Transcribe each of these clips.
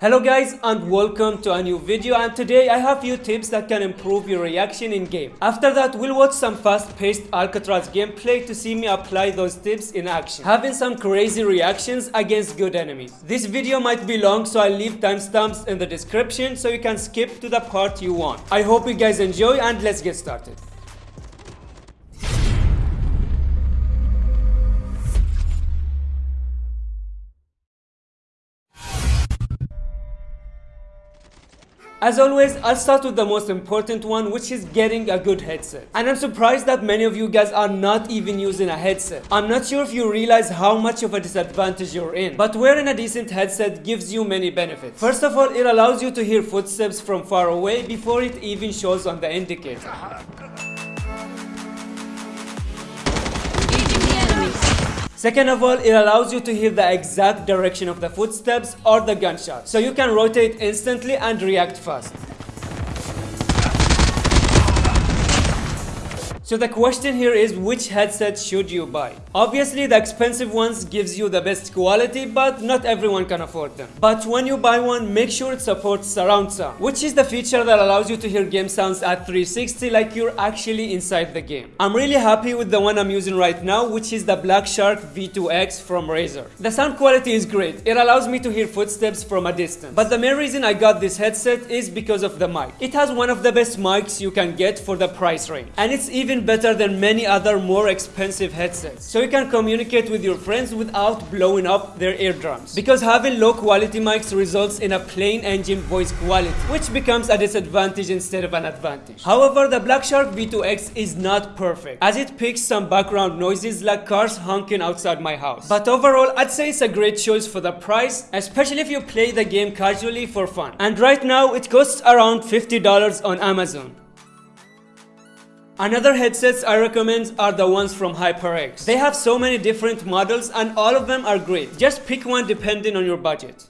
Hello guys and welcome to a new video and today I have few tips that can improve your reaction in game. After that we'll watch some fast paced Alcatraz gameplay to see me apply those tips in action. Having some crazy reactions against good enemies. This video might be long so I'll leave timestamps in the description so you can skip to the part you want. I hope you guys enjoy and let's get started. As always, I'll start with the most important one, which is getting a good headset. And I'm surprised that many of you guys are not even using a headset. I'm not sure if you realize how much of a disadvantage you're in, but wearing a decent headset gives you many benefits. First of all, it allows you to hear footsteps from far away before it even shows on the indicator. Uh-huh. Second of all, it allows you to hear the exact direction of the footsteps or the gunshot, so you can rotate instantly and react fast. So the question here is which headset should you buy? Obviously the expensive ones gives you the best quality but not everyone can afford them. But when you buy one make sure it supports surround sound which is the feature that allows you to hear game sounds at 360 like you're actually inside the game. I'm really happy with the one I'm using right now which is the Black Shark V2X from Razer. The sound quality is great. It allows me to hear footsteps from a distance. But the main reason I got this headset is because of the mic. It has one of the best mics you can get for the price range and it's even better than many other more expensive headsets. So you can communicate with your friends without blowing up their eardrums. Because having low quality mics results in a plain engine voice quality, which becomes a disadvantage instead of an advantage. However, the Black Shark V2X is not perfect, as it picks some background noises like cars honking outside my house. But overall, I'd say it's a great choice for the price, especially if you play the game casually for fun. And right now, it costs around $50 on Amazon. Another headsets I recommend are the ones from HyperX. They have so many different models and all of them are great. Just pick one depending on your budget.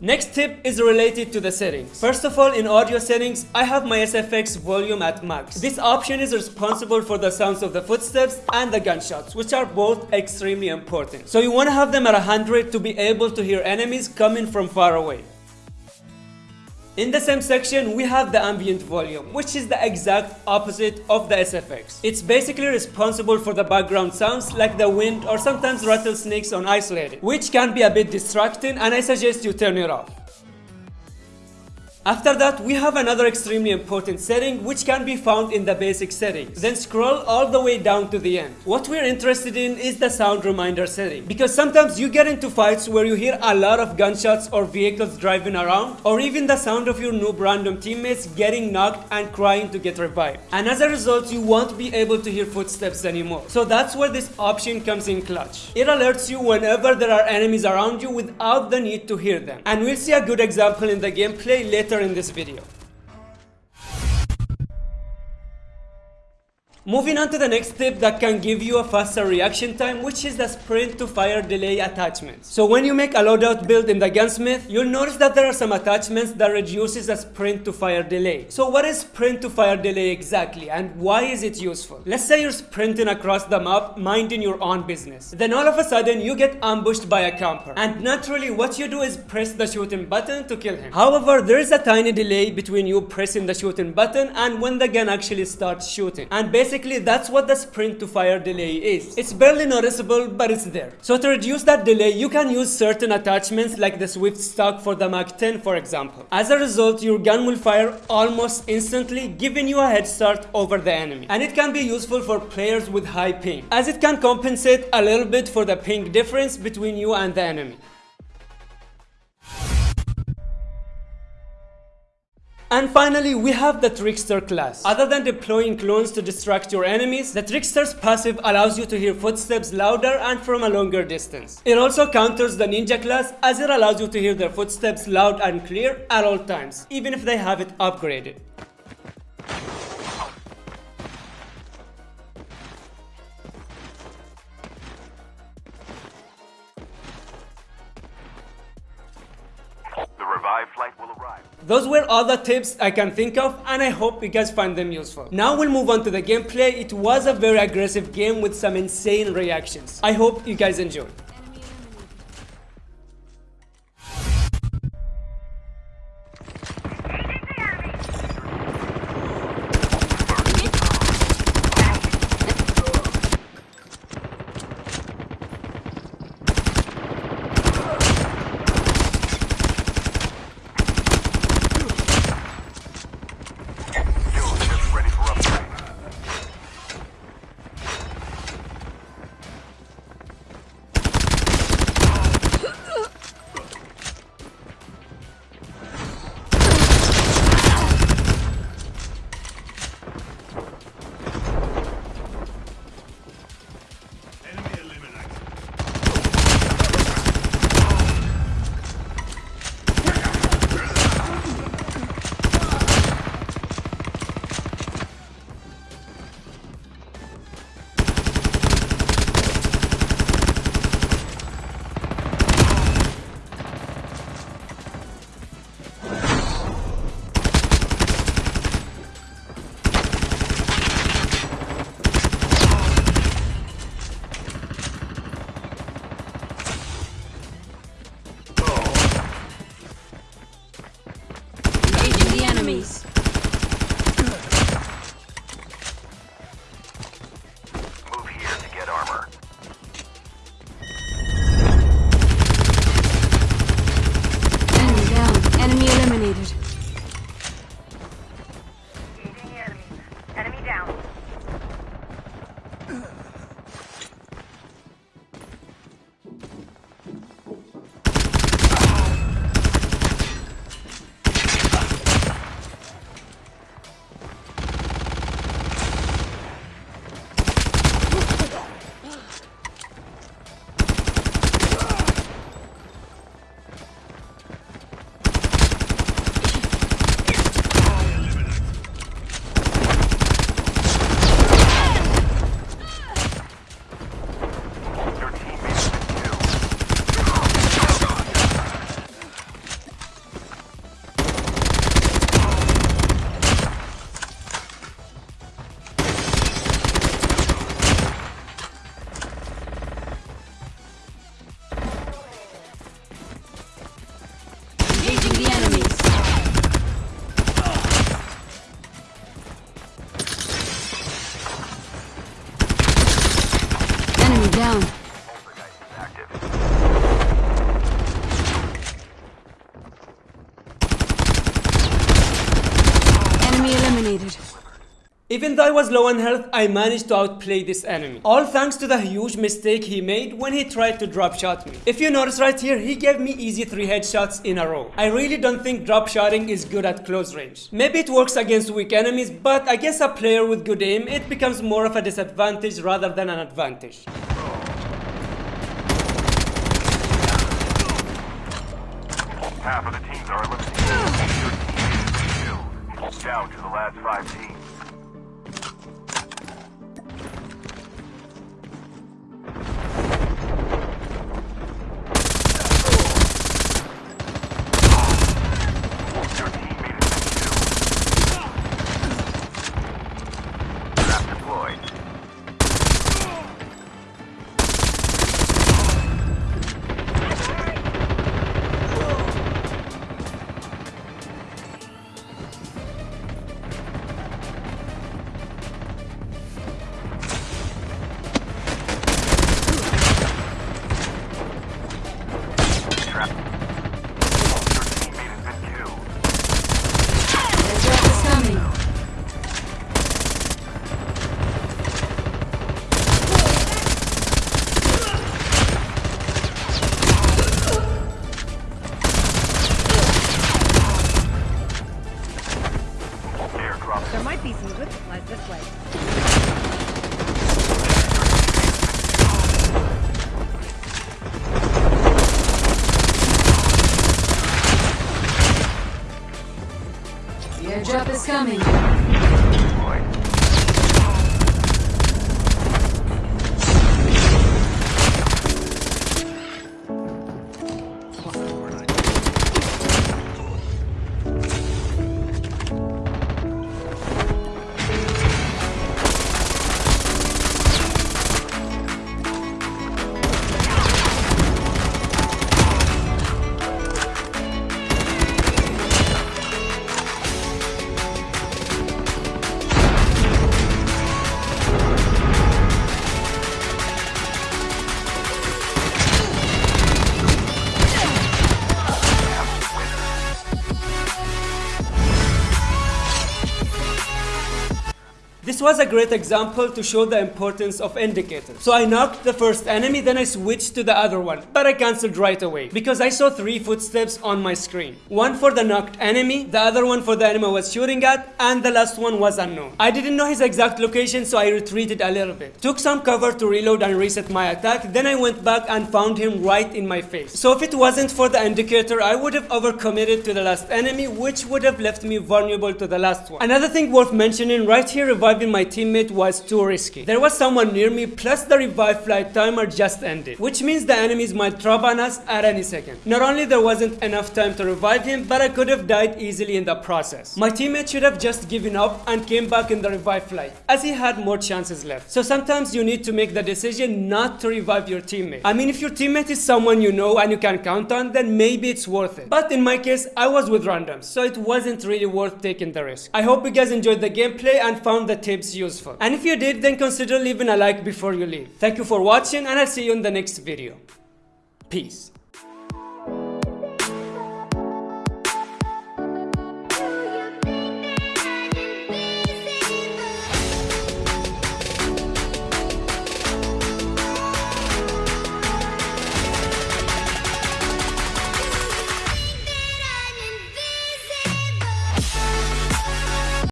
Next tip is related to the settings. First of all, in audio settings, I have my SFX volume at max. This option is responsible for the sounds of the footsteps and the gunshots, which are both extremely important. So you want to have them at 100 to be able to hear enemies coming from far away. In the same section, we have the ambient volume, which is the exact opposite of the SFX. It's basically responsible for the background sounds like the wind or sometimes rattlesnakes on isolated, which can be a bit distracting and I suggest you turn it off. After that, we have another extremely important setting which can be found in the basic settings. Then scroll all the way down to the end. What we're interested in is the sound reminder setting because sometimes you get into fights where you hear a lot of gunshots or vehicles driving around or even the sound of your noob random teammates getting knocked and crying to get revived. And as a result, you won't be able to hear footsteps anymore. So that's where this option comes in clutch. It alerts you whenever there are enemies around you without the need to hear them. And we'll see a good example in the gameplay later in this video. Moving on to the next tip that can give you a faster reaction time which is the sprint to fire delay attachment. So when you make a loadout build in the gunsmith, you'll notice that there are some attachments that reduces the sprint to fire delay. So what is sprint to fire delay exactly and why is it useful? Let's say you're sprinting across the map minding your own business. Then all of a sudden you get ambushed by a camper and naturally what you do is press the shooting button to kill him. However, there is a tiny delay between you pressing the shooting button and when the gun actually starts shooting. And basically Basically, that's what the sprint to fire delay is. It's barely noticeable, but it's there. So to reduce that delay, you can use certain attachments like the Swift stock for the MAC-10 for example. As a result, your gun will fire almost instantly, giving you a head start over the enemy. And it can be useful for players with high ping, as it can compensate a little bit for the ping difference between you and the enemy. And finally, we have the Trickster class. Other than deploying clones to distract your enemies, the Trickster's passive allows you to hear footsteps louder and from a longer distance. It also counters the Ninja class as it allows you to hear their footsteps loud and clear at all times, even if they have it upgraded. Those were all the tips I can think of and I hope you guys find them useful. Now we'll move on to the gameplay. It was a very aggressive game with some insane reactions. I hope you guys enjoyed. Enemies. Move here to get armor. Enemy down. Enemy eliminated. Engaging the enemy. Enemy down. Eliminated. Even though I was low on health, I managed to outplay this enemy. All thanks to the huge mistake he made when he tried to drop shot me. If you notice right here, he gave me easy 3 headshots in a row. I really don't think drop shotting is good at close range. Maybe it works against weak enemies, but I guess a player with good aim, it becomes more of a disadvantage rather than an advantage. Half of the teams are eliminated. Down to the last five teams. Coming. This was a great example to show the importance of indicators. So I knocked the first enemy, then I switched to the other one, but I cancelled right away because I saw three footsteps on my screen. One for the knocked enemy, the other one for the enemy I was shooting at, and the last one was unknown. I didn't know his exact location, so I retreated a little bit. Took some cover to reload and reset my attack, then I went back and found him right in my face. So if it wasn't for the indicator, I would have overcommitted to the last enemy, which would have left me vulnerable to the last one. Another thing worth mentioning right here, reviving my teammate was too risky. There was someone near me plus the revive flight timer just ended, which means the enemies might drop on us at any second. Not only there wasn't enough time to revive him, but I could have died easily in the process. My teammate should have just given up and came back in the revive flight, as he had more chances left. So sometimes you need to make the decision not to revive your teammate. I mean, if your teammate is someone you know and you can count on, then maybe it's worth it. But in my case, I was with randoms, so it wasn't really worth taking the risk. I hope you guys enjoyed the gameplay and found the tips useful. And if you did, then consider leaving a like before you leave. Thank you for watching and I'll see you in the next video. Peace.